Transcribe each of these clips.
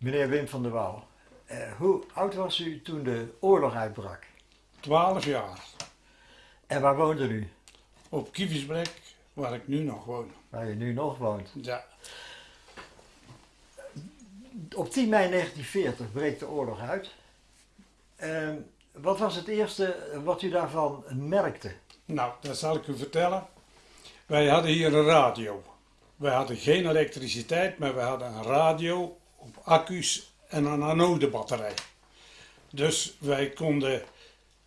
Meneer Wim van der Wouw, eh, hoe oud was u toen de oorlog uitbrak? 12 jaar. En waar woonde u? Op Kievitsbrek, waar ik nu nog woon. Waar u nu nog woont. Ja, Op 10 mei 1940 breekt de oorlog uit. Ehm, wat was het eerste wat u daarvan merkte? nou, dat zal ik u vertellen. Wij hadden hier een radio. Wij hadden geen elektriciteit, maar we hadden een radio op accu's en een anodebatterij. Dus wij konden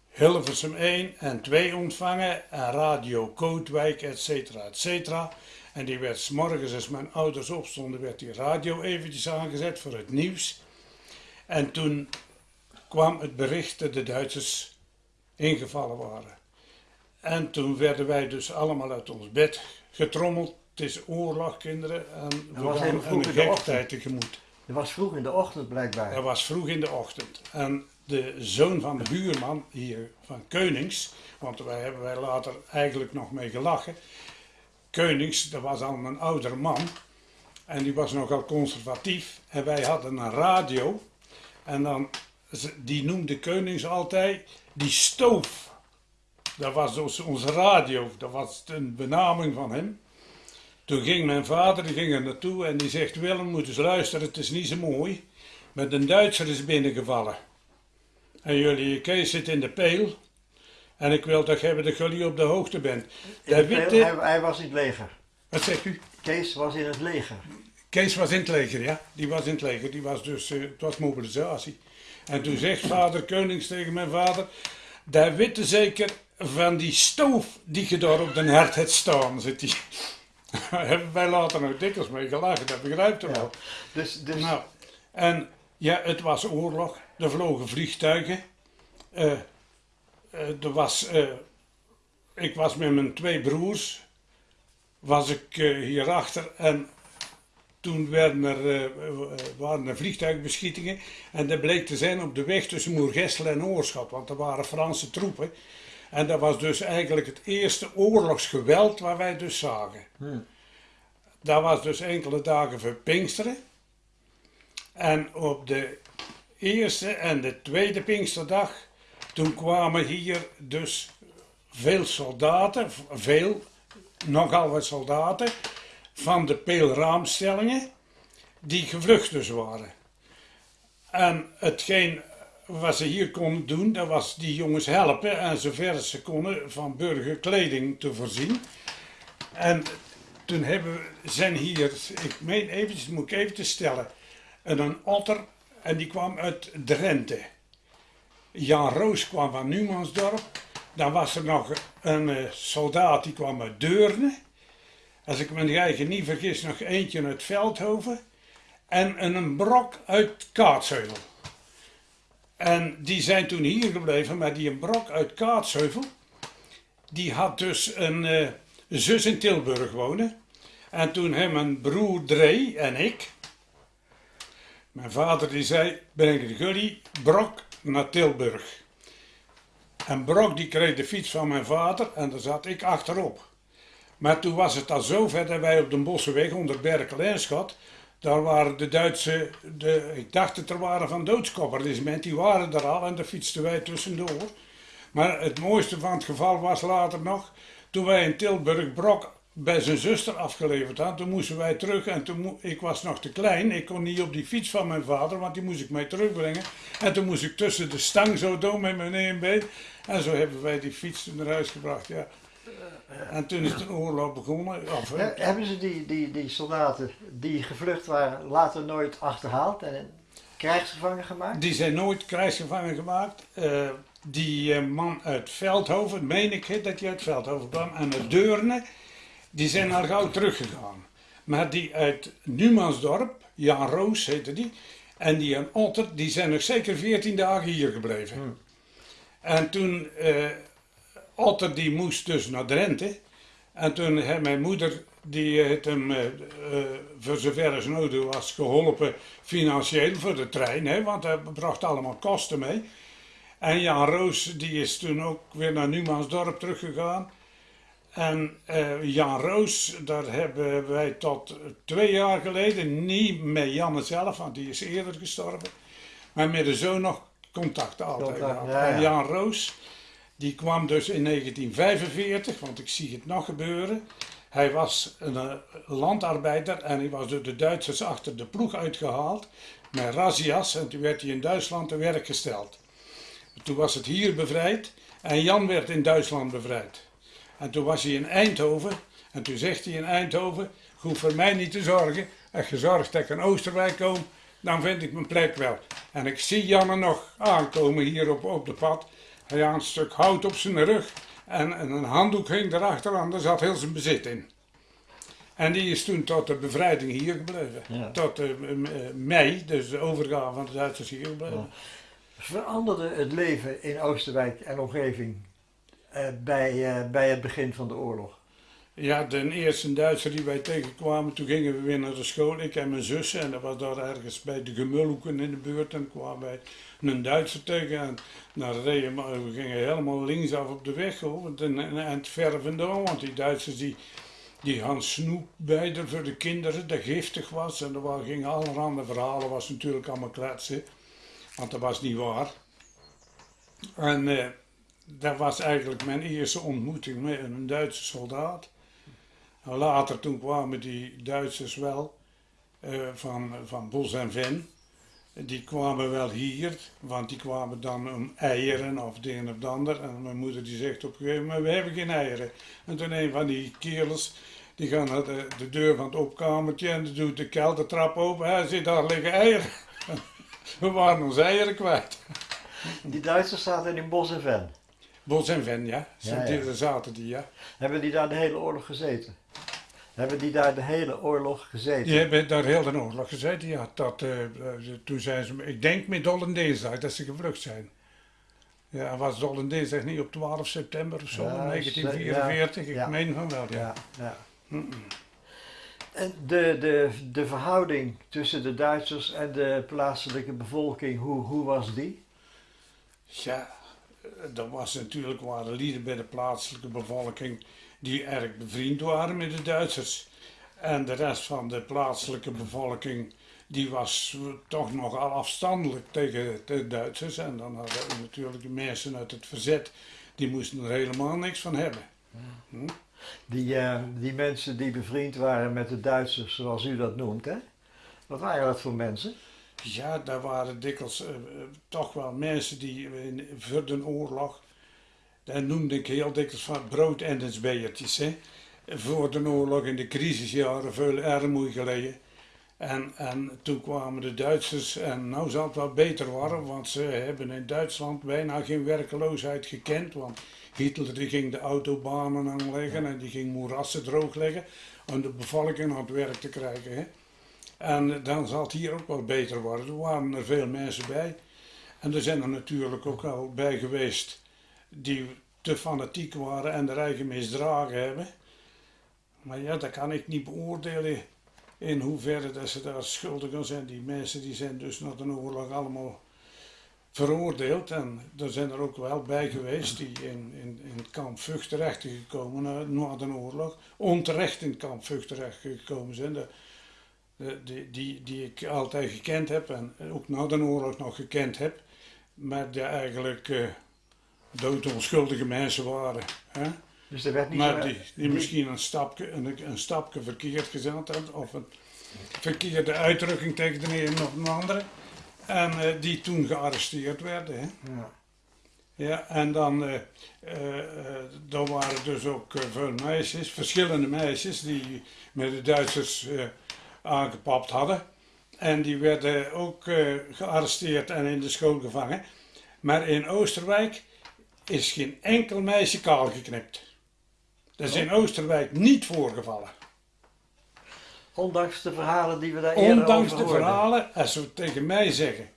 Hilversum 1 en 2 ontvangen en radio Kootwijk, et cetera, et cetera. En die werd 's morgens als mijn ouders opstonden, werd die radio eventjes aangezet voor het nieuws. En toen kwam het bericht dat de Duitsers ingevallen waren. En toen werden wij dus allemaal uit ons bed getrommeld. Het is oorlog, kinderen. En we was gaan een in de gek ochtend. tijd tegemoet. Het was vroeg in de ochtend blijkbaar. Dat was vroeg in de ochtend. En de zoon van de buurman hier van Keunings, want daar hebben wij later eigenlijk nog mee gelachen. Keunings, dat was al een oudere man. En die was nogal conservatief. En wij hadden een radio. En dan, die noemde Keunings altijd die stoof. Dat was dus onze radio. Dat was een benaming van hem. Toen ging mijn vader, die ging er naartoe en die zegt, Willem, moet eens luisteren, het is niet zo mooi. Met een Duitser is binnengevallen. En jullie, Kees zit in de peel. En ik wil toch hebben dat jullie op de hoogte bent. De witte... hij, hij was in het leger. Wat zegt u? Kees was in het leger. Kees was in het leger, ja. Die was in het leger. Die was dus, eh, het was mobilisatie. En toen zegt vader Konings tegen mijn vader, daar witte zeker van die stoof die je daar op de hert hebt staan, zit die. Daar hebben wij later nog dikwijls mee gelachen, dat begrijpt u Ja. wel. Dus, dus Nou, en ja, het was oorlog. Er vlogen vliegtuigen. Eh, eh, er was, eh, ik was met mijn twee broers, was ik hierachter en toen werden er, waren er vliegtuigbeschietingen en dat bleek te zijn op de weg tussen Moergestel en Oorschot, want er waren Franse troepen. En dat was dus eigenlijk het eerste oorlogsgeweld waar wij dus zagen. Dat was dus enkele dagen voor Pinksteren. En op de eerste en de tweede Pinksterdag, toen kwamen hier dus veel soldaten, veel, nogal wat soldaten, van de peelraamstellingen, die gevlucht dus waren. En hetgeen wat ze hier konden doen, dat was die jongens helpen en zover ze konden van burgerkleding te voorzien. En toen hebben we, zijn hier, ik meen eventjes, moet ik even te stellen, en een otter en die kwam uit Drenthe. Jan Roos kwam van Numansdorp. Dan was er nog een eh, soldaat die kwam uit Deurne. Als ik me eigen niet vergis, nog eentje uit Veldhoven. En een, een brok uit Kaatsheuvel. En die zijn toen hier gebleven, maar die een brok uit Kaatsheuvel, die had dus een eh, zus in Tilburg wonen. En toen hem een broer Dree en ik, mijn vader die zei, breng jullie Brok naar Tilburg. En Brok die kreeg de fiets van mijn vader en daar zat ik achterop. Maar toen was het al zo ver dat wij op de Bossenweg onder Berkel en Schot, daar waren de Duitse, de, ik dacht dat er waren van doodskoppernisment, die waren er al en daar fietsten wij tussendoor. Maar het mooiste van het geval was later nog, toen wij in Tilburg Brok bij zijn zuster afgeleverd hadden, toen moesten wij terug en toen ik was nog te klein, ik kon niet op die fiets van mijn vader, want die moest ik mee terugbrengen. En toen moest ik tussen de stang zo doen met mijn been en zo hebben wij die fiets toen naar huis gebracht, ja. En toen is de oorlog begonnen. Of, He- hebben ze die, die, die soldaten die gevlucht waren later nooit achterhaald en krijgsgevangen gemaakt? Die zijn nooit krijgsgevangen gemaakt. Eh, die eh, man uit Veldhoven, meen ik hè, dat hij uit Veldhoven kwam, en uit Deurne, die zijn al gauw teruggegaan. Maar die uit Numansdorp, Jan Roos heette die, en die en Otter, die zijn nog zeker 14 dagen hier gebleven. En toen, eh, Otter die moest dus naar Drenthe. En toen heeft mijn moeder, die heeft hem eh, voor zover als nodig was geholpen financieel voor de trein, hè, want dat bracht allemaal kosten mee. En Jan Roos, die is toen ook weer naar Numansdorp teruggegaan. En eh, Jan Roos, daar hebben wij tot twee jaar geleden, niet met Janne zelf, want die is eerder gestorven, maar met de zoon nog contact altijd gehad. ja, ja. En Jan Roos, die kwam dus in 1945, want ik zie het nog gebeuren. Hij was een eh, landarbeider en hij was door de Duitsers achter de ploeg uitgehaald met razzia's en toen werd hij in Duitsland te werk gesteld. Toen was het hier bevrijd en Jan werd in Duitsland bevrijd. En toen was hij in Eindhoven en toen zegt hij in Eindhoven, hoef voor mij niet te zorgen. Als je zorgt dat ik in Oosterwijk kom, dan vind ik mijn plek wel. En ik zie Janne nog aankomen hier op, op de pad. Hij had een stuk hout op zijn rug en, en een handdoek hing erachter en daar zat heel zijn bezit in. En die is toen tot de bevrijding hier gebleven. Ja. Tot eh, eh, mei, dus de overgave van de Duitsers hier gebleven. Veranderde het leven in Oosterwijk en omgeving eh, bij, eh, bij het begin van de oorlog? Ja, de eerste Duitser die wij tegenkwamen, toen gingen we weer naar de school, ik en mijn zussen. En dat was daar ergens bij de Gemulhoeken in de buurt. En kwamen wij een Duitser tegen. En reden we, we gingen helemaal linksaf op de weg, hoor. En, en, en het ver vandaan, want die Duitsers die, die hadden snoep bij voor de kinderen, dat giftig was. En er gingen allerhande verhalen, was natuurlijk allemaal kletsen. Want dat was niet waar. En eh, dat was eigenlijk mijn eerste ontmoeting met een Duitse soldaat. Nou, later toen kwamen die Duitsers wel eh, van, van Bos en Ven. Die kwamen wel hier, want die kwamen dan om eieren of het een of het ander. En mijn moeder die zegt op een gegeven moment, we hebben geen eieren. En toen een van die kerels, die gaan naar de, de deur van het opkamertje en doet de keldertrap open. Hij zit daar liggen eieren. We waren onze eieren kwijt. Die Duitsers zaten in Bos en Ven. Bos en Ven, ja. Ja, zaten die, ja. Hebben die daar de hele oorlog gezeten? Hebben die daar de hele oorlog gezeten? Die hebben daar heel de oorlog gezeten, ja. Dat, eh, eh, toen zijn ze, ik denk met Dollendeesdag dat ze gevlucht zijn. Ja, was Dollendeesdag niet op 12 september of zo, Ja, 1944? ja, ja. Ik meen van wel, ja. Ja. En de, de, de verhouding tussen de Duitsers en de plaatselijke bevolking, hoe, hoe was die? Ja, er was natuurlijk waren lieden bij de plaatselijke bevolking die erg bevriend waren met de Duitsers. En de rest van de plaatselijke bevolking die was toch nogal afstandelijk tegen de Duitsers. En dan hadden we natuurlijk de mensen uit het verzet, die moesten er helemaal niks van hebben. Hm? Die, eh, die mensen die bevriend waren met de Duitsers, zoals u dat noemt, hè? Wat waren dat voor mensen? Ja, daar waren dikwijls eh, eh, toch wel mensen die in, voor de oorlog, daar noemde ik heel dikwijls van broodendensbeertjes. Hè. Voor de oorlog in de crisisjaren veel armoede geleden. En, en toen kwamen de Duitsers, en nou zal het wel beter worden, want ze hebben in Duitsland bijna geen werkeloosheid gekend. Want Hitler die ging de autobanen aanleggen en die ging moerassen droogleggen om de bevolking aan het werk te krijgen. Hè. En dan zal het hier ook wel beter worden. Er waren er veel mensen bij. En er zijn er natuurlijk ook al bij geweest die te fanatiek waren en de eigen misdragen hebben. Maar ja, dat kan ik niet beoordelen in hoeverre dat ze daar schuldig aan zijn. Die mensen die zijn dus na de oorlog allemaal veroordeeld. En er zijn er ook wel bij geweest die in, in, in het kamp Vught terecht zijn gekomen na, de oorlog. Onterecht in het kamp Vught terecht gekomen zijn. De, de- die, die, die ik altijd gekend heb en ook na de oorlog nog gekend heb. Maar die eigenlijk eh doodonschuldige mensen waren. Hè? Dus er werd niet Maar die, die misschien een stapje, een, een stapje verkeerd gezet hadden, of een verkeerde uitdrukking tegen de een of de andere. En eh, die toen gearresteerd werden. Hè. Ja. Ja, en dan eh, er waren dus ook veel meisjes, verschillende meisjes, die met de Duitsers aangepapt hadden. En die werden ook gearresteerd en in de school gevangen. Maar in Oosterwijk is geen enkel meisje kaal geknipt. Dat is in Oosterwijk niet voorgevallen. Ondanks de verhalen die we daar eerder Ondanks de verhalen, als ze tegen mij zeggen.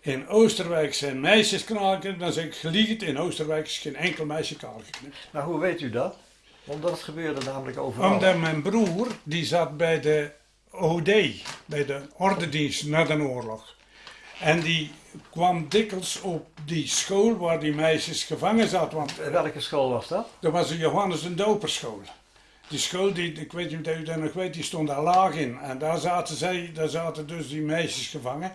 In Oosterwijk zijn meisjes kaal geknipt, dan zeg ik geliegd. In Oosterwijk is geen enkel meisje kaal geknipt. Maar hoe weet u dat? Omdat het gebeurde namelijk overal. Omdat mijn broer, die zat bij de OD, bij de ordendienst na de oorlog. En die kwam dikwijls op die school waar die meisjes gevangen zaten. Want Welke school was dat? dat was de Johannes de Doperschool. Die school, die, ik weet niet of u dat nog weet, die stond daar laag in. En daar zaten, zij, daar zaten dus die meisjes gevangen.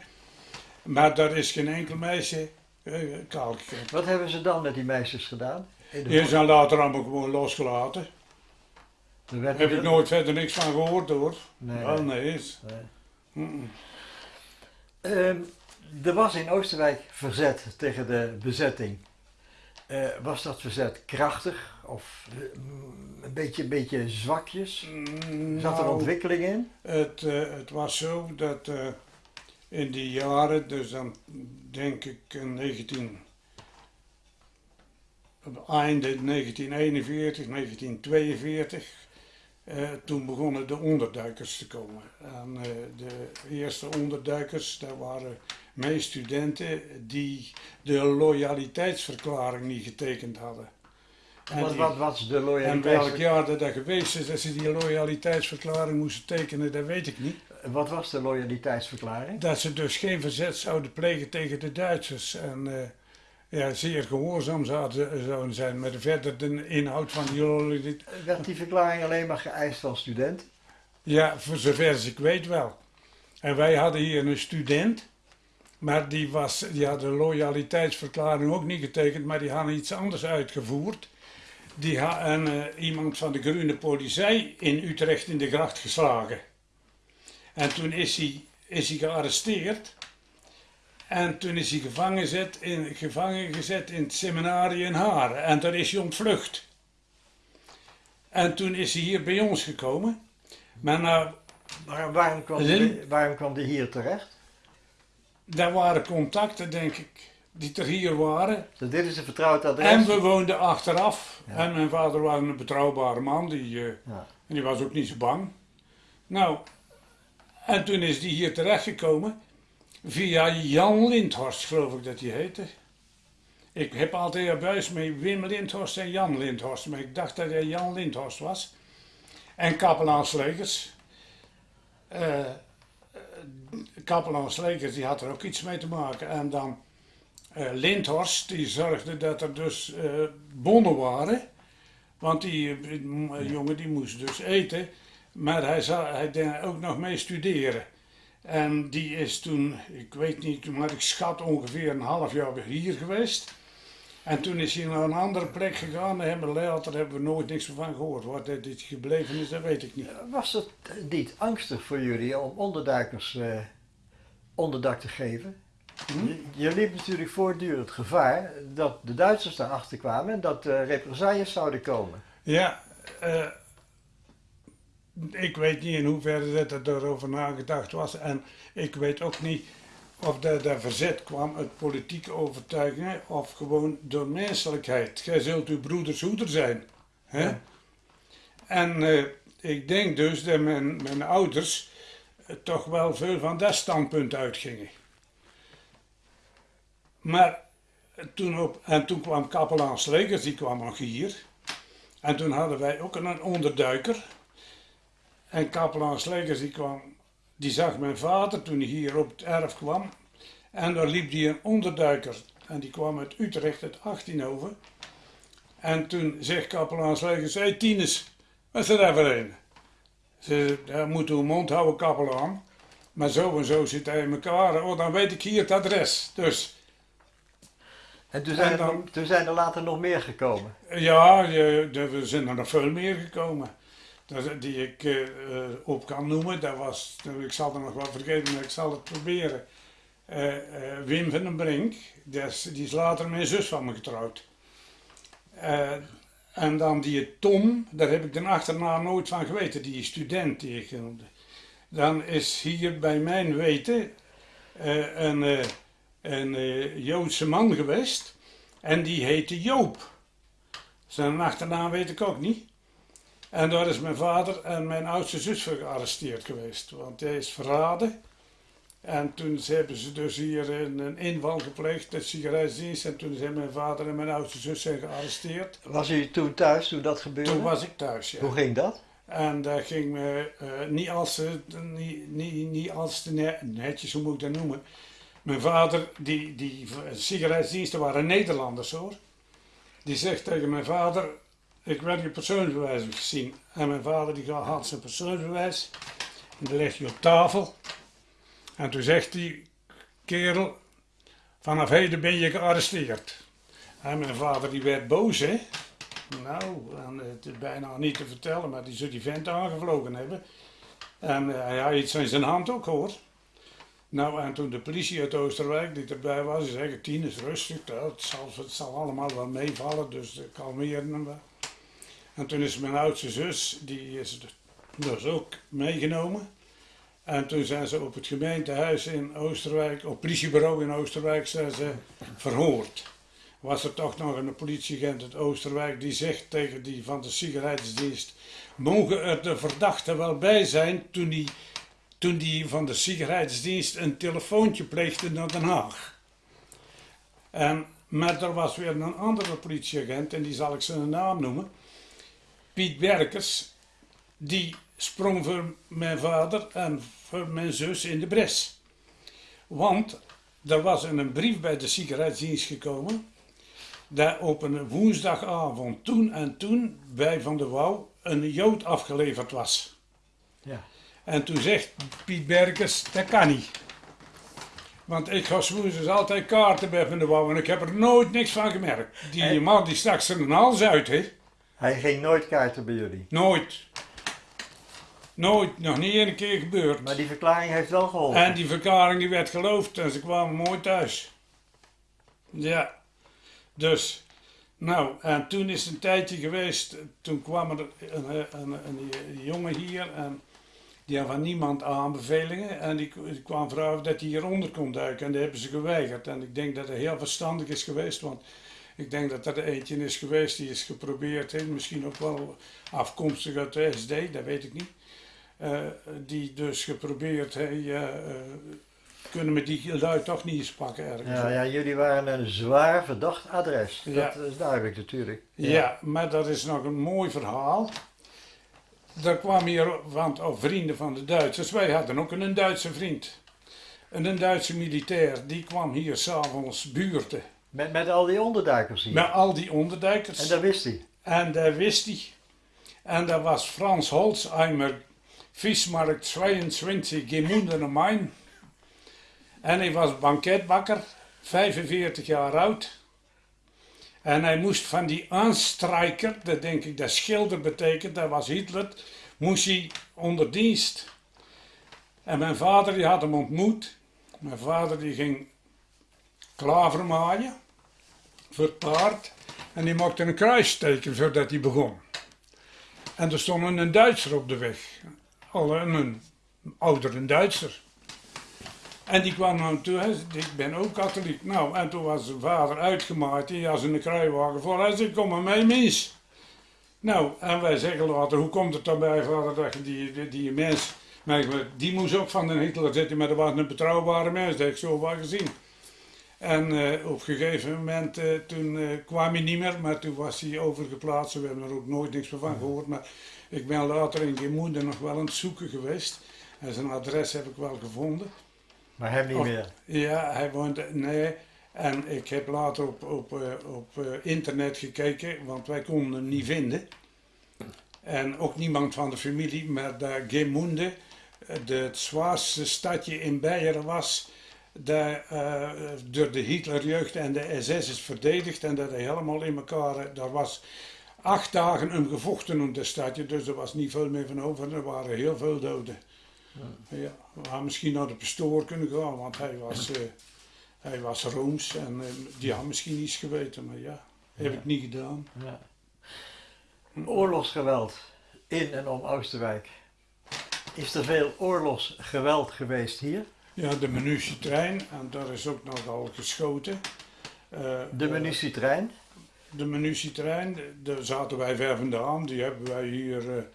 Maar daar is geen enkel meisje eh, kaal gekregen. Wat hebben ze dan met die meisjes gedaan? Die zijn later allemaal gewoon losgelaten. Daar heb ik nooit verder niks van gehoord hoor. Nee, Wel nee. nee. Ehm, er was in Oosterwijk verzet tegen de bezetting. Eh, was dat verzet krachtig of eh, mm, een beetje, een beetje zwakjes? Zat er Nou, ontwikkeling in? Het, eh, het was zo dat eh, in die jaren, dus dan denk ik in 19, op einde 1941, 1942, eh, toen begonnen de onderduikers te komen. En de eerste onderduikers, dat waren meestudenten die de loyaliteitsverklaring niet getekend hadden. En Wat, wat de en welk jaar dat, dat geweest is dat ze die loyaliteitsverklaring moesten tekenen, dat weet ik niet. Wat was de loyaliteitsverklaring? Dat ze dus geen verzet zouden plegen tegen de Duitsers. En eh, ja, zeer gehoorzaam zouden, zijn. Maar verder de inhoud van die loyaliteit. Werd die verklaring alleen maar geëist van studenten? Ja, voor zover als ik weet wel. En wij hadden hier een student. Maar die, was, die had de loyaliteitsverklaring ook niet getekend, maar die hadden iets anders uitgevoerd. Die had een, eh, iemand van de Groene Politie in Utrecht in de gracht geslagen. En toen is hij, is hij gearresteerd. En toen is hij gevangen gezet, in, gevangen gezet in het seminarie in Haren. En daar is hij ontvlucht. En toen is hij hier bij ons gekomen. Maar Maar waarom kwam, waarom kwam die hier terecht? daar waren contacten, denk ik, die er hier waren. Dus dit is een vertrouwd adres. En we woonden achteraf. Ja. En mijn vader was een betrouwbare man, die, eh, Ja. en die was ook niet zo bang. Nou, en toen is die hier terechtgekomen via Jan Lindhorst, geloof ik dat hij heette. Ik heb altijd een buis met Wim Lindhorst en Jan Lindhorst, maar ik dacht dat hij Jan Lindhorst was. En kapelaan Slegers. Eh, eh, kapelaan Slegers, die had er ook iets mee te maken. En dan Lindhorst, die zorgde dat er dus eh, bonnen waren. Want die eh, jongen die moest dus eten. Maar hij, zou, hij deed ook nog mee studeren. En die is toen, ik weet niet, maar ik schat ongeveer een half jaar hier geweest. En toen is hij naar een andere plek gegaan. En later hebben we nooit niks van gehoord. Wat er dit gebleven is, dat weet ik niet. Was het niet angstig voor jullie om onderduikers eh, onderdak te geven? Hm? Je, liep natuurlijk voortdurend gevaar dat de Duitsers daarachter kwamen en dat er represailles zouden komen. Ja, eh, ik weet niet in hoeverre dat er daarover nagedacht was. En ik weet ook niet of dat, dat verzet kwam uit politieke overtuigingen of gewoon door menselijkheid. Gij zult uw broeders hoeder zijn. Hè? Ja. En eh, ik denk dus dat mijn, mijn ouders toch wel veel van dat standpunt uitgingen. Maar toen, op, en toen kwam kapelaan Slegers, die kwam nog hier. En toen hadden wij ook een onderduiker. En kapelaan Slegers die kwam, die zag mijn vader toen hij hier op het erf kwam. En daar liep die een onderduiker. En die kwam uit Utrecht, uit 18 En toen zegt kapelaan Slegers, hé hey, Tines, wat is er daar voor een? Ze daar moet uw mond houden, kapelaan. Maar zo en zo zit hij in elkaar. Oh, dan weet ik hier het adres. Dus En toen zijn, En dan- er, toen zijn er later nog meer gekomen. Ja, er zijn er nog veel meer gekomen. Die ik eh, eh, op kan noemen. Dat was, ik zal er nog wel vergeten, maar ik zal het proberen. Eh, Wim van den Brink, die is, die is later mijn zus van me getrouwd. En dan die Tom, daar heb ik de achternaam nooit van geweten, die student die ik noemde. Dan is hier bij mijn weten een, een eh, Joodse man geweest. En die heette Joop. Zijn achternaam weet ik ook niet. En daar is mijn vader en mijn oudste zus voor gearresteerd geweest. Want hij is verraden. En toen hebben ze dus hier een, een inval gepleegd, de sigaretdienst. En toen zijn mijn vader en mijn oudste zus zijn gearresteerd. Was u toen thuis toen dat gebeurde? Toen was ik thuis, ja. Hoe ging dat? En dat ging me eh, niet als, niet, niet, niet als ne- netjes, hoe moet ik dat noemen? Mijn vader, die, die sigaretsdiensten waren Nederlanders hoor. Die zegt tegen mijn vader, ik werd je persoonsbewijs gezien. En mijn vader die had zijn persoonsbewijs. En die legt hij op tafel. En toen zegt die kerel, vanaf heden ben je gearresteerd. En mijn vader die werd boos hè. Nou, het is bijna niet te vertellen, maar die zou die vent aangevlogen hebben. En uh, hij had iets in zijn hand ook hoor. Nou, en toen de politie uit Oosterwijk die erbij was, die zei: Tien is rustig, het zal, het zal allemaal wel meevallen, dus kalmeren we. En toen is mijn oudste zus, die is dus ook meegenomen. En toen zijn ze op het gemeentehuis in Oosterwijk, op het politiebureau in Oosterwijk, zijn ze verhoord. Was er toch nog een politieagent uit Oosterwijk die zegt tegen die van de sigarettendienst: Mogen er de verdachten wel bij zijn toen die, toen die van de sigarettendienst een telefoontje pleegde naar Den Haag? En, maar er was weer een andere politieagent, en die zal ik zijn naam noemen. Piet Werkers, die sprong voor mijn vader en voor mijn zus in de bres. Want er was een brief bij de sigaretdienst gekomen, dat op een woensdagavond toen en toen bij Van der Wouw een jood afgeleverd was. Ja. En toen zegt Piet Berkes, dat kan niet. Want ik ga woensdags altijd kaarten bij Van der Wouw en ik heb er nooit niks van gemerkt. Die man die stak zijn hals uit, hè. Hij ging nooit kaarten bij jullie? Nooit. Nooit, nog niet één keer gebeurd. Maar die verklaring heeft wel geholpen? En die verklaring die werd geloofd en ze kwamen mooi thuis. Ja. Dus, nou, en toen is een tijdje geweest, toen kwam er een, een, een, een jongen hier en die had van niemand aanbevelingen en die, die kwam vragen dat hij hieronder kon duiken en dat hebben ze geweigerd. En ik denk dat het heel verstandig is geweest, want ik denk dat er eentje is geweest die is geprobeerd, he, misschien ook wel afkomstig uit de SD, dat weet ik niet. Uh, die dus geprobeerd, hey, uh, kunnen we die lui toch niet eens pakken ergens. Ja, ja, jullie waren een zwaar verdacht adres. Dat is duidelijk natuurlijk. Ja. ja. maar dat is nog een mooi verhaal. Daar kwam hier, want oh, vrienden van de Duitsers, wij hadden ook een Duitse vriend. En een Duitse militair, die kwam hier s'avonds buurten. Met, met al die onderduikers hier? Met al die onderduikers. En dat wist hij? En dat wist hij. En dat was Frans Holzheimer, Vismarkt 22, Gemunden am Main. En hij was banketbakker, 45 jaar oud. En hij moest van die aanstrijker, dat denk ik dat schilder betekent, dat was Hitler, moest hij onder dienst. En mijn vader die had hem ontmoet. Mijn vader die ging klaver maaien voor het paard. En die maakte een kruisteken voordat hij begon. En er stond een Duitser op de weg. Al een oudere Duitser. En die kwam naar toe, ik ben ook katholiek. Nou, en toen was zijn vader uitgemaakt, die had een kruiwagen voor. Hij zei, kom maar mee, mis. Nou, en wij zeggen later, hoe komt het dan bij, vader, dat je die, die, die mens... Die moest ook van de Hitler zitten, maar dat was een betrouwbare mens, dat heb ik zo wel gezien. En uh, op een gegeven moment, uh, toen uh, kwam hij niet meer, maar toen was hij overgeplaatst. We hebben er ook nooit niks meer van gehoord. Maar ik ben later in Gemoende nog wel aan het zoeken geweest. En zijn adres heb ik wel gevonden. Maar hem niet meer? Ja, hij woont, nee. En ik heb later op, op, op internet gekeken, want wij konden hem niet vinden. En ook niemand van de familie, maar daar Gemoende, het zwaarste stadje in Beieren was dat uh, door de Hitlerjeugd en de SS is verdedigd en dat hij helemaal in elkaar, daar was acht dagen een gevochten om de stadje, dus er was niet veel meer van over, er waren heel veel doden. Ja. ja we hadden misschien naar de pastoor kunnen gaan, want hij was, uh, hij was Rooms en uh, die had misschien iets geweten, maar ja, heb ik niet gedaan. Ja. Oorlogsgeweld in en om Oosterwijk. Is er veel oorlogsgeweld geweest hier? Ja, de munitietrein. En daar is ook nogal geschoten. Uh, de munitietrein? De munitietrein, daar zaten wij ver vandaan. Die hebben wij hier...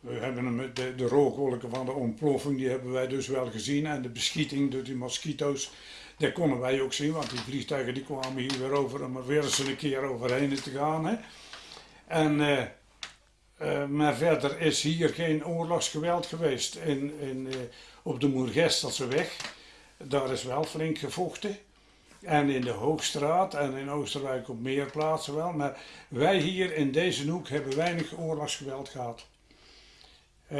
We hebben de, de rookwolken van de ontploffing, die hebben wij dus wel gezien. En de beschieting door die mosquito's, dat konden wij ook zien. Want die vliegtuigen die kwamen hier weer over om er weer eens een keer overheen te gaan. Hè. En... Uh, uh, maar verder is hier geen oorlogsgeweld geweest. In, in, uh, op de Moergestelse weg. daar is wel flink gevochten. En in de Hoogstraat en in Oosterwijk op meer plaatsen wel. Maar wij hier in deze hoek hebben weinig oorlogsgeweld gehad. Uh,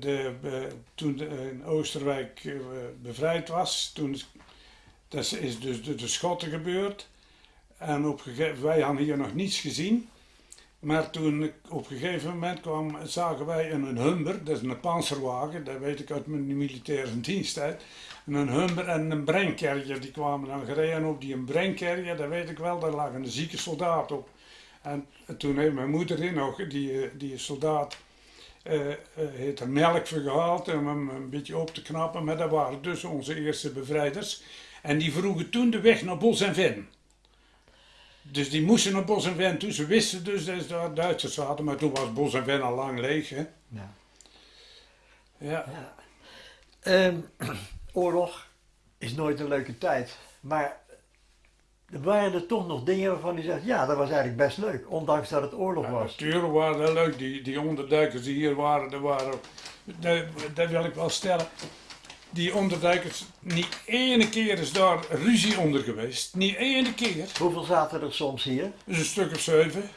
de, toen de, Oosterwijk uh, bevrijd was, toen dat is dus de, de Schotten gebeurd. En op wij hadden hier nog niets gezien. Maar toen op een gegeven moment kwam, zagen wij een, Humber, dat is een panzerwagen, dat weet ik uit mijn militaire diensttijd. Een Humber en een Brenkerrier, die kwamen dan gereden op die Brenkerrier, dat weet ik wel, daar lag een zieke soldaat op. En toen heeft mijn moeder in nog, die, eh, die soldaat, uh, heeft er melk voor gehaald om hem een beetje op te knappen, maar dat waren dus onze eerste bevrijders. En die vroegen toen de weg naar Bos en Ven. Dus die moesten naar Bos en Ven toe. Ze wisten dus dat daar Duitsers zaten, maar toen was Bos en Ven al lang leeg. Hè? Ja. ja. ja. Um, oorlog is nooit een leuke tijd. Maar er waren er toch nog dingen waarvan u zegt, ja, dat was eigenlijk best leuk, ondanks dat het oorlog ja, was. Natuurlijk waren dat leuk, die, die onderduikers die hier waren, dat, waren dat, dat wil ik wel stellen die onderduikers, niet ene keer is daar ruzie onder geweest. Niet ene keer. Hoeveel zaten er soms hier? Dus een stuk of zeven.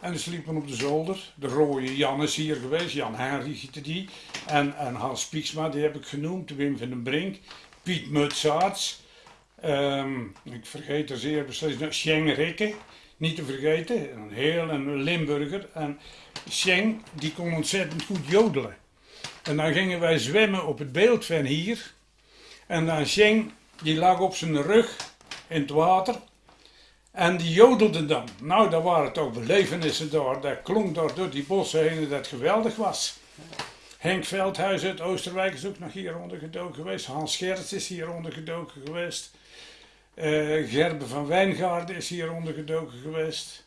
En die sliepen op de zolder. De rode Jan is hier geweest, Jan Henry die. En, en Hans Pieksma, die heb ik genoemd, Wim van den Brink. Piet Mutsaerts. Um, ik vergeet er zeer beslist. Scheng Rikke, niet te vergeten. Een heel een Limburger. En Scheng, die kon ontzettend goed jodelen. En dan gingen wij zwemmen op het beeld van hier. En dan Sheng, die lag op zijn rug in het water. En die jodelde dan. Nou, daar waren toch belevenissen daar. Dat klonk daar door die bossen heen dat geweldig was. Henk Veldhuis uit Oosterwijk is ook nog hier ondergedoken geweest. Hans Gerts is hier ondergedoken geweest. Uh, Gerbe van Wijngaarden is hier ondergedoken geweest.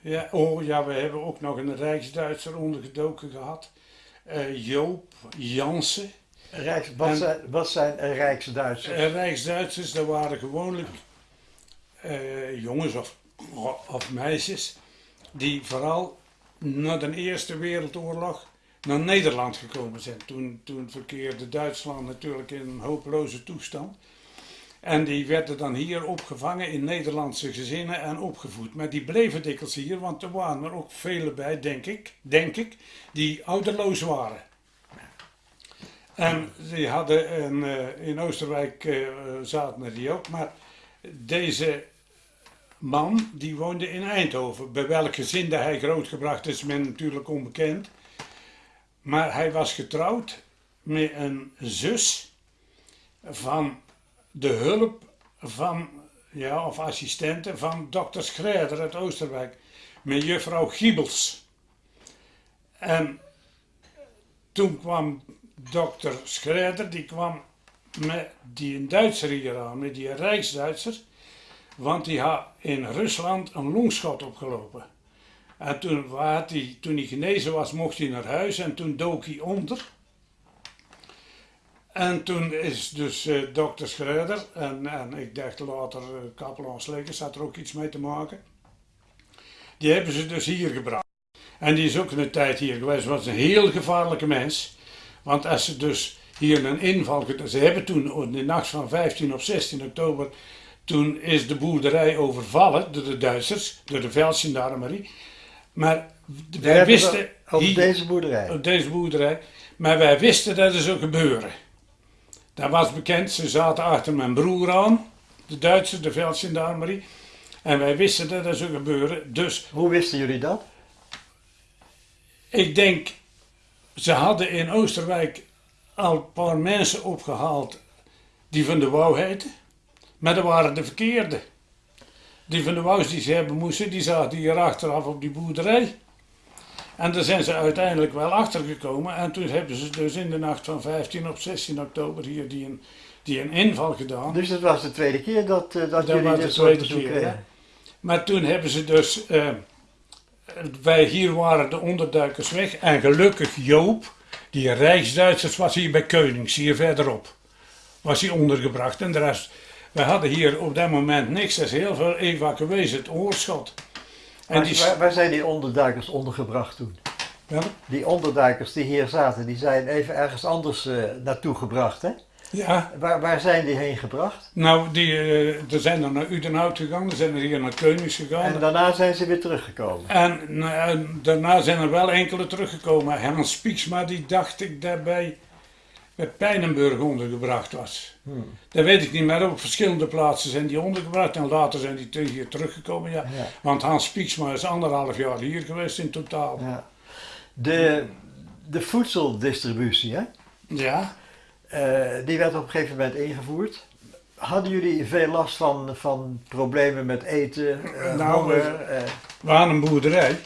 Ja, oh ja, we hebben ook nog een Rijksduitser ondergedoken gehad uh, Joop Jansen. Rijks, wat, en, zijn, wat zijn Rijksduitsers? Uh, Rijksduitsers, dat waren gewoonlijk jongens of, of meisjes die vooral na de Eerste Wereldoorlog naar Nederland gekomen zijn. Toen, toen verkeerde Duitsland natuurlijk in een hopeloze toestand. En die werden dan hier opgevangen in Nederlandse gezinnen en opgevoed. Maar die bleven dikwijls hier, want er waren er ook vele bij, denk ik, denk ik die ouderloos waren. En die hadden een, uh, in Oosterwijk uh, zaten er die ook, maar deze man die woonde in Eindhoven. Bij welk gezin hij grootgebracht is, men natuurlijk onbekend. Maar hij was getrouwd met een zus van de hulp van, ja, of assistenten van dokter Schrijder uit Oosterwijk, met juffrouw Giebels. En toen kwam dokter Schrijder, die kwam met die Duitser hier aan, met die Rijksduitser, want die had in Rusland een longschot opgelopen. En toen, had hij, toen hij genezen was, mocht hij naar huis en toen dook hij onder. En toen is dus uh, dokter Schreuder, en, en ik dacht later uh, kapelaan Slekers had er ook iets mee te maken. Die hebben ze dus hier gebracht. En die is ook een tijd hier geweest, was een heel gevaarlijke mens. Want als ze dus hier een inval, ze hebben toen in de nacht van 15 of 16 oktober, toen is de boerderij overvallen door de Duitsers, door de Veldgendarmerie. Maar wij wisten... Op deze boerderij? Op deze boerderij. Maar wij wisten dat het zou gebeuren. Dat was bekend, ze zaten achter mijn broer aan, de Duitsers, de veldgendarmerie. En wij wisten dat dat zou gebeuren, dus... Hoe wisten jullie dat? Ik denk, ze hadden in Oosterwijk al een paar mensen opgehaald die van de Wouw heten. Maar dat waren de verkeerde. Die van de Wouws die ze hebben moesten, die zaten hier achteraf op die boerderij. En daar zijn ze uiteindelijk wel achter gekomen. En toen hebben ze dus in de nacht van 15 op 16 oktober hier die een, die een inval gedaan. Dus dat was de tweede keer dat, uh, dat, dat jullie dit soort bezoek kregen? Maar toen hebben ze dus... Uh, wij hier waren de onderduikers weg. En gelukkig Joop, die Rijksduitsers, was hier bij Keunings, hier verderop. Was hij ondergebracht. En de rest... Wij hadden hier op dat moment niks. Er is heel veel evacuees, het oorschot. En die... waar, waar, zijn die onderduikers ondergebracht toen? Ja? Die onderduikers die hier zaten, die zijn even ergens anders uh, naartoe gebracht, hè? Ja, Waar, waar zijn die heen gebracht? nou, die, eh, er zijn er naar Udenhout gegaan, er zijn er hier naar Keunigs gegaan. En daarna zijn ze weer teruggekomen. En eh, daarna zijn er wel enkele teruggekomen. Herman Spieksma, die dacht ik daarbij bij Pijnenburg ondergebracht was. Hmm. Dat weet ik niet meer. Op verschillende plaatsen zijn die ondergebracht en later zijn die hier teruggekomen. Ja. Ja. Want Hans Spieksma is anderhalf jaar hier geweest in totaal. Ja. De, de voedseldistributie, hè? Ja, Eh, die werd op een gegeven moment ingevoerd. Hadden jullie veel last van, van problemen met eten, eh, Nou, honger? eh, we hadden een boerderij.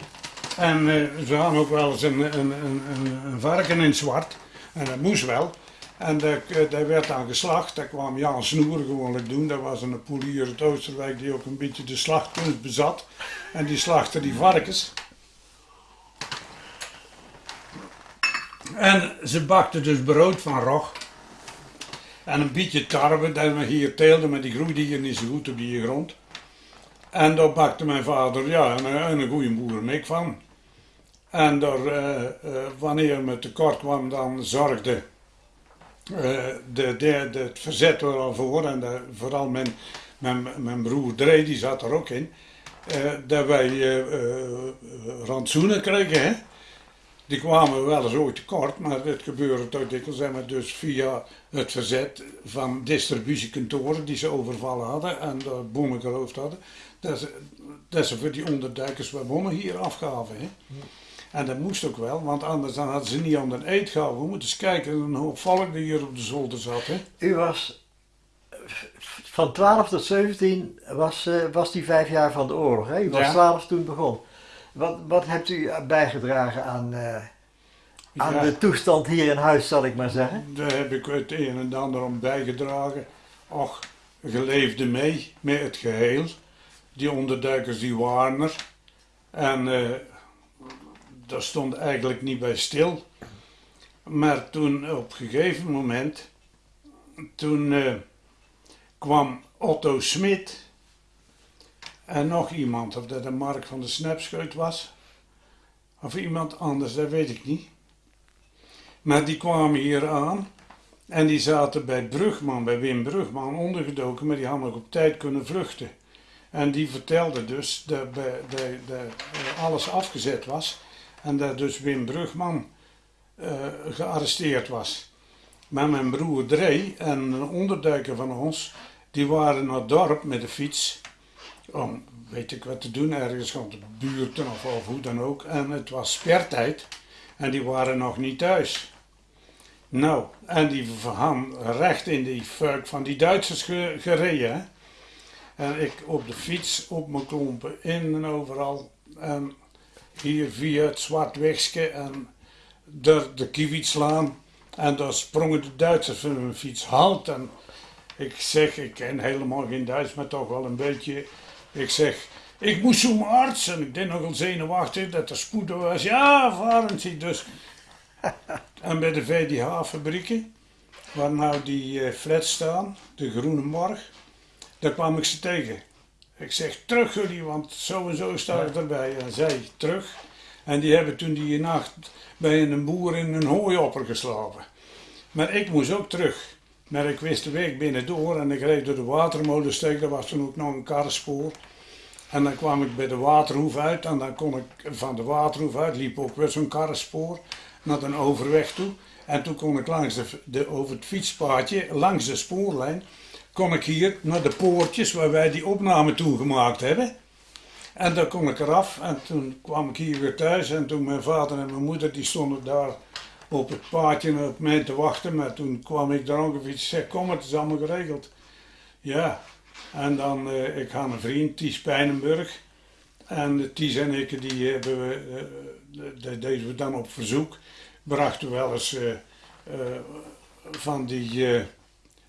En ze hadden ook wel eens een, een, een, een, een varken in zwart. En dat moest wel. En eh, dat werd dan geslacht. Daar kwam Jan Snoer gewoonlijk doen. Dat was een poelier uit Oosterwijk die ook een beetje de slachtkunst bezat. En die slachtte die varkens. En ze bakten dus brood van rog. En een beetje tarwe dat we hier teelden, maar die groeide hier niet zo goed op die grond. En daar bakte mijn vader ja, een, een, goede boerenmik van. En daar, eh, eh, wanneer me tekort kwam, dan zorgde eh, de, de, de, het verzet er al voor. En vooral mijn, mijn, mijn broer Dree, die zat er ook in. dat wij rantsoenen kregen. Hè? Die kwamen wel eens ooit tekort, maar het gebeurde toch dikwijls. En dus via het verzet van distributiekantoren die ze overvallen hadden en de boemen geroofd hadden, dat ze, dat ze voor die onderduikers wat bommen hier afgaven. Hè? En dat moest ook wel, want anders dan hadden ze niet aan de eet gehouden. We moeten eens kijken, een hoop volk die hier op de zolder zat. Hè? u was van 12 tot 17 was, eh, was die vijf jaar van de oorlog. Hè? U was Ja. 12 toen het begon. Wat, wat hebt u bijgedragen aan, eh, aan Ja. de toestand hier in huis, zal ik maar zeggen? Daar heb ik het een en ander om bijgedragen. Och, je leefde mee met het geheel. Die onderduikers die waren er. En eh daar stond eigenlijk niet bij stil. Maar toen op een gegeven moment, toen eh, kwam Otto Smit en nog iemand, of dat de Mark van de Snapscheut was, of iemand anders, dat weet ik niet. Maar die kwamen hier aan en die zaten bij Brugman, bij Wim Brugman, ondergedoken, maar die hadden nog op tijd kunnen vluchten. En die vertelde dus dat, dat eh, alles afgezet was en dat dus Wim Brugman eh, gearresteerd was. Maar mijn broer Dree en een onderduiker van ons, die waren naar het dorp met de fiets om weet ik wat te doen, ergens van de buurten of, hoe dan ook. En het was spertijd en die waren nog niet thuis. Nou, en die hadden recht in die fuik van die Duitsers ge- gereden. En ik op de fiets, op mijn klompen, in en overal. En hier via het zwart wegske en door de Kiewietslaan. En daar sprongen de Duitsers van hun fiets halt. En ik zeg, ik ken helemaal geen Duits, maar toch wel een beetje. Ik zeg, ik moest zo'n arts. En ik deed nogal zenuwachtig dat er spoed was. Ja, varen zie dus. En bij de VDH-fabrieken, waar nou die eh, flats staan, de Groene Morg, daar kwam ik ze tegen. Ik zeg, terug jullie, want zo en zo sta ik erbij. En zij terug. En die hebben toen die nacht bij een boer in een hooiopper geslapen. Maar ik moest ook terug. Maar ik wist de weg binnendoor en ik reed door de watermolensteek. Daar was toen ook nog een karrespoor. En dan kwam ik bij de waterhoef uit en dan kon ik van de waterhoef uit, liep ook weer zo'n karrespoor naar een overweg toe. En toen kon ik langs de, de, over het fietspaadje, langs de spoorlijn, kon ik hier naar de poortjes waar wij die opname toen gemaakt hebben. En dan kon ik eraf en toen kwam ik hier weer thuis en toen mijn vader en mijn moeder die stonden daar op het paadje op mij te wachten. Maar toen kwam ik daar ongeveer, ik zeg kom het is allemaal geregeld. Ja, en dan, eh, ik had een vriend, Ties Pijnenburg. En Ties en ik, die hebben we, eh, dat deden we dan op verzoek. Brachten we wel eens eh, eh, van die eh,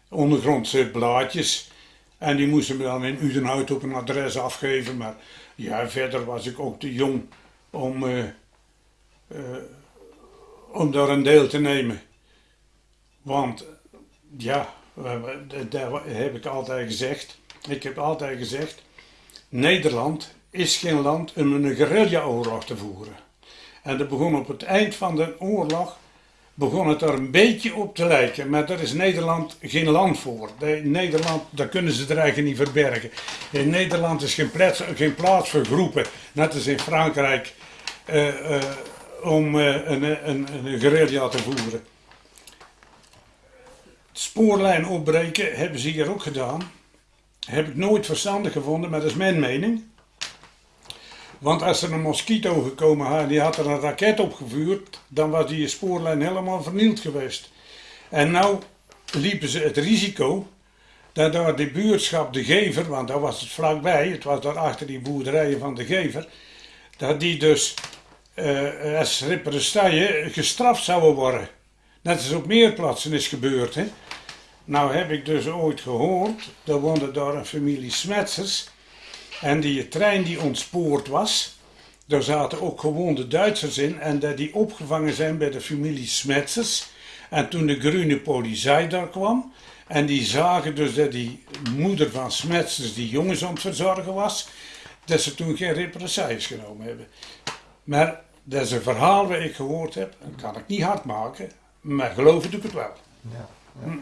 ondergrondse blaadjes. En die moesten we dan in Udenhout op een adres afgeven. Maar ja, verder was ik ook te jong om, eh, eh, om daar een deel te nemen. Want ja, eh, dat heb ik altijd gezegd. Ik heb altijd gezegd, Nederland is geen land om een guerrilla-oorlog te voeren. En dat begon op het eind van de oorlog begon het er een beetje op te lijken. Maar daar is Nederland geen land voor. In Nederland, daar kunnen ze er eigenlijk niet verbergen. In Nederland is geen plaats, geen plaats voor groepen, net als in Frankrijk, eh, eh, om uh, een, een, een te voeren. Spoorlijn opbreken hebben ze hier ook gedaan. Heb ik nooit verstandig gevonden, maar dat is mijn mening. Want als er een mosquito gekomen had, die had er een raket opgevuurd, dan was die spoorlijn helemaal vernield geweest. En nou liepen ze het risico dat door de buurtschap De Gever, want daar was het vlakbij, het was daar achter die boerderijen van De Gever, dat die dus uh, als represaille gestraft zouden worden. Net als op meer plaatsen is gebeurd. Hè? Nou heb ik dus ooit gehoord, er woonde daar een familie Smetsers en die trein die ontspoord was, daar zaten ook gewonde Duitsers in en dat die opgevangen zijn bij de familie Smetsers. En toen de groene politie daar kwam, en die zagen dus dat die moeder van Smetsers die jongens aan het verzorgen was, dat ze toen geen represailles genomen hebben. Maar dat is een verhaal wat ik gehoord heb, dat kan ik niet hard maken, maar geloven doe ik het wel. Ja, ja.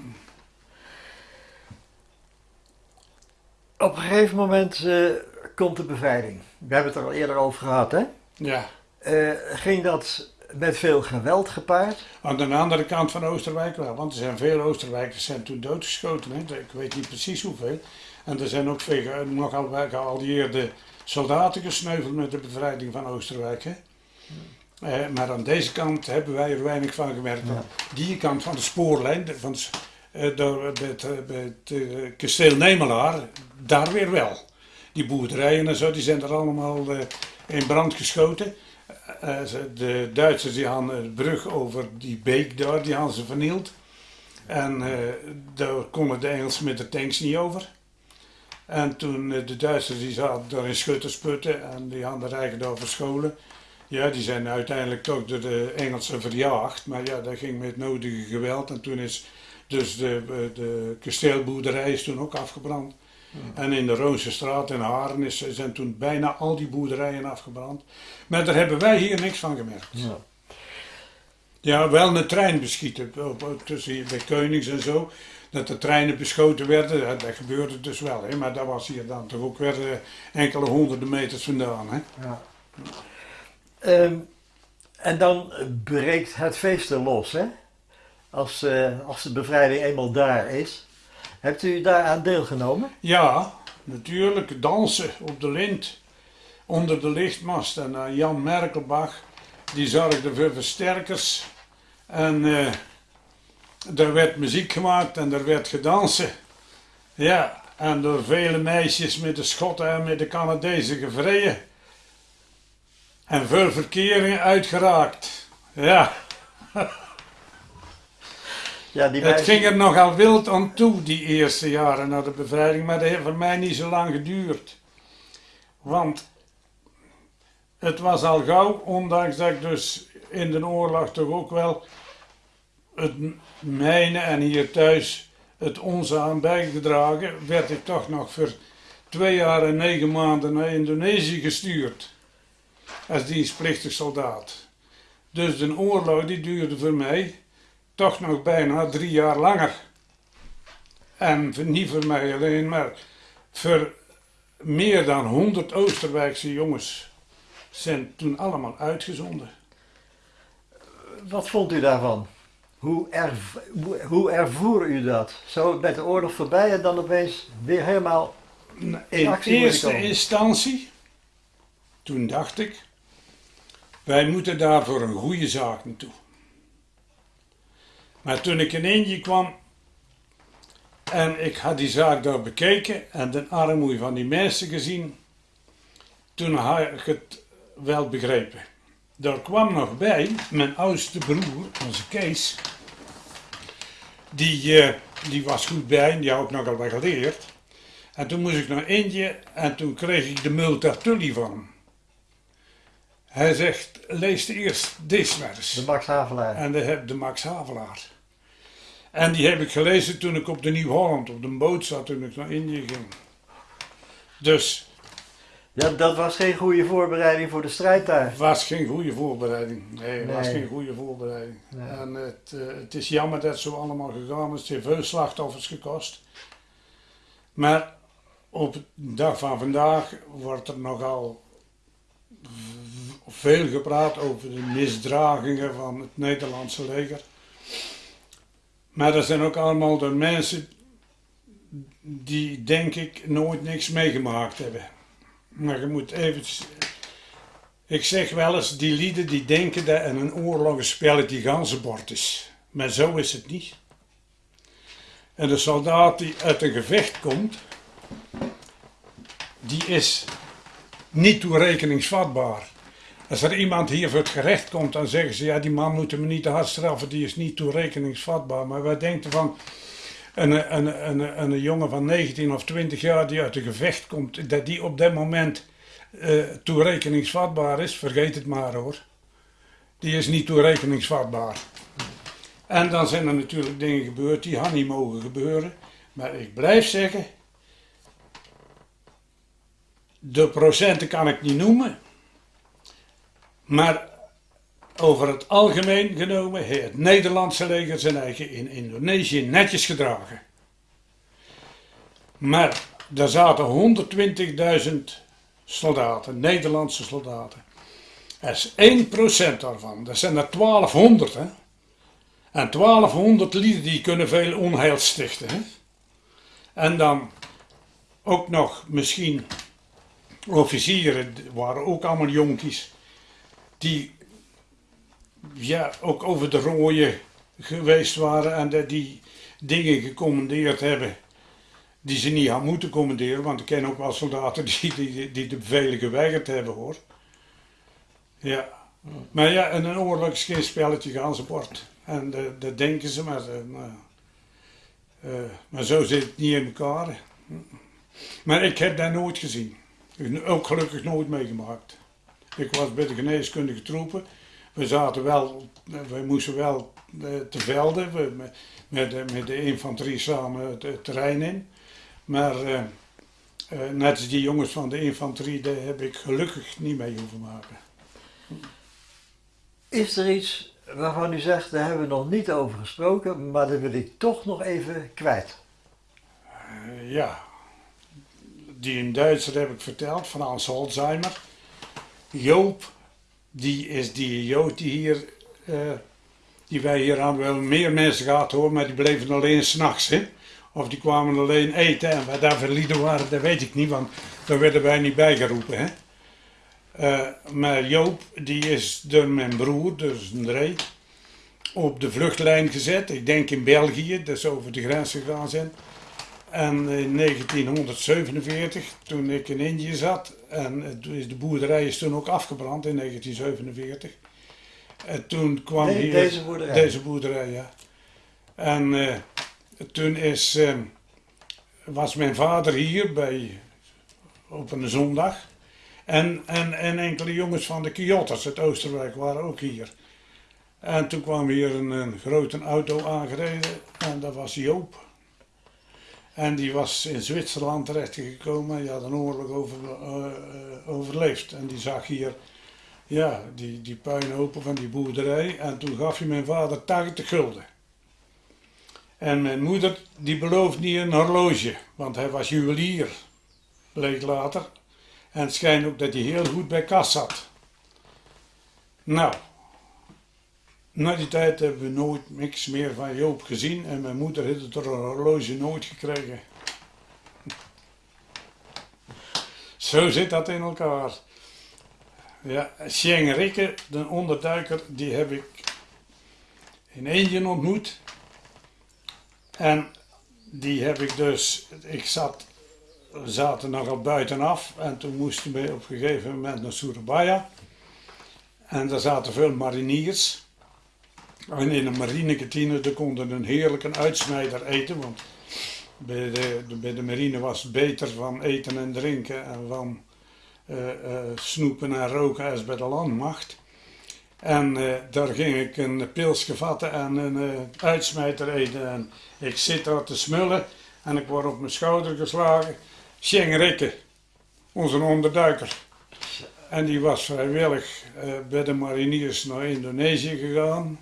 Op een gegeven moment uh, komt de bevrijding. We hebben het er al eerder over gehad, hè? Ja. Uh, ging dat met veel geweld gepaard? Aan de andere kant van Oosterwijk wel, want er zijn veel Oosterwijkers zijn toen doodgeschoten. Hè? Ik weet niet precies hoeveel. En er zijn ook veel, nogal geallieerde soldaten gesneuveld met de bevrijding van Oosterwijk. Hè? Uh, maar aan deze kant hebben wij er weinig van gemerkt. Ja. Die kant van de spoorlijn, van de, door, bij het, bij het kasteel Nemelaar, daar weer wel. Die boerderijen en zo, die zijn er allemaal uh, in brand geschoten. Uh, de Duitsers die hadden de brug over die beek daar, die hadden ze vernield. En daar konden de Engelsen met de tanks niet over. En toen de Duitsers die zaten daar in schuttersputten en die hadden er eigenlijk daar verscholen. Ja, die zijn uiteindelijk toch door de Engelsen verjaagd. Maar ja, dat ging met nodige geweld. En toen is dus de, de kasteelboerderij is toen ook afgebrand. En in de Roonse straat in Haren is, zijn toen bijna al die boerderijen afgebrand. Maar daar hebben wij hier niks van gemerkt. Ja, ja wel een trein beschieten, tussen bij Keunings en zo. Dat de treinen beschoten werden, dat, dat gebeurde dus wel. Hè? Maar dat was hier dan toch ook weer uh, enkele honderden meters vandaan. Hè? Ja. Um, en dan breekt het feest er los, hè? Als, uh, als de bevrijding eenmaal daar is. Hebt u daaraan deelgenomen? Ja, natuurlijk. Dansen op de lint. Onder de lichtmast. En uh, Jan Merkelbach, die zorgde voor versterkers. En uh, er werd muziek gemaakt en er werd gedansen. Ja, en door vele meisjes met de Schotten en met de Canadezen gevreden. En veel verkeringen uitgeraakt. Ja. Ja, die Het ging er nogal wild aan toe, die eerste jaren na de bevrijding, maar dat heeft voor mij niet zo lang geduurd. Want het was al gauw, ondanks dat ik dus in de oorlog toch ook wel het mijne en hier thuis het onze aan bijgedragen, werd ik toch nog voor twee jaar en negen maanden naar Indonesië gestuurd. Als dienstplichtig soldaat. Dus de oorlog die duurde voor mij toch nog bijna drie jaar langer. En niet voor mij alleen, maar voor meer dan 100 Oosterwijkse jongens zijn toen allemaal uitgezonden. Wat vond u daarvan? Hoe, erv hoe ervoer u dat? Zo met de oorlog voorbij en dan opeens weer helemaal in, in eerste instantie, toen dacht ik, wij moeten daar voor een goede zaak naartoe. Maar toen ik in Indië kwam en ik had die zaak daar bekeken en de armoede van die mensen gezien, toen had ik het wel begrepen. Daar kwam nog bij mijn oudste broer, onze Kees, die, uh, die was goed bij en die had ook nogal wat geleerd. En toen moest ik naar Indië en toen kreeg ik de Multatuli van hem. Hij zegt, lees eerst deze maar eens. De Max Havelaar. En de, de Max Havelaar. En die heb ik gelezen toen ik op de Nieuw-Holland op de boot zat toen ik naar Indië ging. Dus. Ja, dat was geen goede voorbereiding voor de strijd daar. Het was geen goede voorbereiding. Nee, het was geen goede voorbereiding. Nee. En het, eh, het is jammer dat het zo allemaal gegaan is. Het heeft veel slachtoffers gekost. Maar op de dag van vandaag wordt er nogal veel gepraat over de misdragingen van het Nederlandse leger. Maar dat zijn ook allemaal de mensen die, denk ik, nooit niks meegemaakt hebben. Maar je moet even. Ik zeg wel eens, die lieden die denken dat in een oorlog een spelletje ganzenbord is. Maar zo is het niet. En de soldaat die uit een gevecht komt, die is niet toerekeningsvatbaar. Als er iemand hier voor het gerecht komt, dan zeggen ze, ja die man moeten we niet te hard straffen, die is niet toerekeningsvatbaar. Maar wij denken van, een, een, een, een, jongen van 19 of 20 jaar die uit een gevecht komt, dat die op dat moment eh, toerekeningsvatbaar is, vergeet het maar hoor. Die is niet toerekeningsvatbaar. En dan zijn er natuurlijk dingen gebeurd die hadden niet mogen gebeuren. Maar ik blijf zeggen, de procenten kan ik niet noemen. Maar over het algemeen genomen heeft het Nederlandse leger zijn eigen in Indonesië netjes gedragen. Maar er zaten 120.000 soldaten, Nederlandse soldaten. Dat is 1% daarvan. Dat zijn er 1200. Hè? En 1200 lieden die kunnen veel onheil stichten. Hè? En dan ook nog misschien officieren, waren ook allemaal jonkies, die ja, ook over de rooien geweest waren en die dingen gecommandeerd hebben die ze niet hadden moeten commanderen, want ik ken ook wel soldaten die, die, die de bevelen geweigerd hebben hoor. Ja, maar ja, in een oorlog is geen spelletje gaan ze bord. En eh, dat denken ze, maar, eh, maar, eh, maar zo zit het niet in elkaar. Maar ik heb dat nooit gezien. Ook gelukkig nooit meegemaakt. Ik was bij de geneeskundige troepen. We zaten wel, we moesten wel eh, te velden, we, met, met, de- met de infanterie samen het, het terrein in. Maar eh, eh, net als die jongens van de infanterie, daar heb ik gelukkig niet mee hoeven maken. Is er iets waarvan u zegt, daar hebben we nog niet over gesproken, maar dat wil ik toch nog even kwijt? Eh, ja, die in Duitser heb ik verteld, van Hans Holzheimer. Joop, die is die Jood die hier, eh, die wij hier hadden, wel meer mensen gehad hoor, maar die bleven alleen s'nachts. Of die kwamen alleen eten en wat daar voor lieden waren, dat weet ik niet, want daar werden wij niet bijgeroepen. Hè. Eh, maar Joop, die is door mijn broer, dus Dree, op de vluchtlijn gezet. Ik denk in België, dat ze over de grens gegaan zijn. En in 1947, toen ik in Indië zat, en het is de boerderij is toen ook afgebrand in 1947. En toen kwam De- hier... deze boerderij? Deze boerderij, ja. En eh, toen is, eh, was mijn vader hier bij, op een zondag. En, en, en enkele jongens van de Kyotters uit Oosterwijk waren ook hier. En toen kwam hier een, een grote auto aangereden en dat was Joop. En die was in Zwitserland terechtgekomen. Die had een oorlog over, eh, eh, overleefd. En die zag hier ja, die, die puinhopen van die boerderij. En toen gaf hij mijn vader 80 gulden. En mijn moeder die beloofde niet een horloge, want hij was juwelier. Bleek later. En het schijnt ook dat hij heel goed bij kas zat. Nou, na die tijd hebben we nooit niks meer van Joop gezien en mijn moeder heeft het horloge nooit gekregen. Zo zit dat in elkaar. Ja, Sjeng Rikke, de onderduiker, die heb ik in Indië ontmoet. En die heb ik dus, ik zat, we zaten nogal buitenaf en toen moesten we op een gegeven moment naar Surabaya. En daar zaten veel mariniers. En in een marinekantine daar konden een heerlijke uitsnijder eten, want bij de, de- bij de marine was het beter van eten en drinken en van eh, eh, snoepen en roken als bij de landmacht. En eh, daar ging ik een pilsje vatten en een uitsmijter eten. En ik zit daar te smullen en ik word op mijn schouder geslagen. Sjeng Rikke, onze onderduiker. En die was vrijwillig bij de mariniers naar Indonesië gegaan.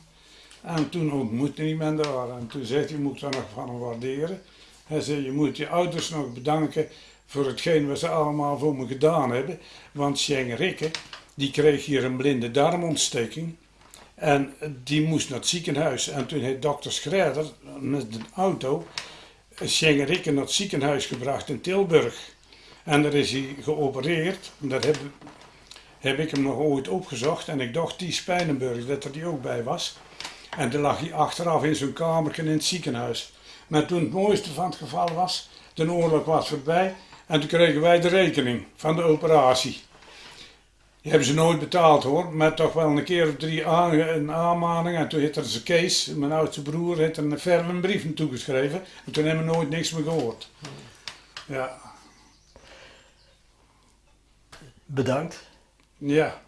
En toen ontmoette hij men daar. En toen zei hij, moet ik daar nog van hem waarderen. Hij zei, je moet je ouders nog bedanken voor hetgeen wat ze allemaal voor me gedaan hebben. Want Sjeng Rikke, die kreeg hier een blinde darmontsteking. En die moest naar het ziekenhuis. En toen heeft dokter Schrijder met de auto Sjeng Rikke naar het ziekenhuis gebracht in Tilburg. En daar is hij geopereerd. Dat heb, heb ik hem nog ooit opgezocht. En ik dacht die Spijnenburg, dat er die ook bij was. En toen lag hij achteraf in zijn kamer in het ziekenhuis. Maar toen het mooiste van het geval was, de oorlog was voorbij. En toen kregen wij de rekening van de operatie. Die hebben ze nooit betaald hoor, maar toch wel een keer of drie een aanmaning. En toen heeft er zijn Kees, mijn oudste broer, heeft er een ferme brief naartoe geschreven. En toen hebben we nooit niks meer gehoord. Ja. Bedankt. Ja.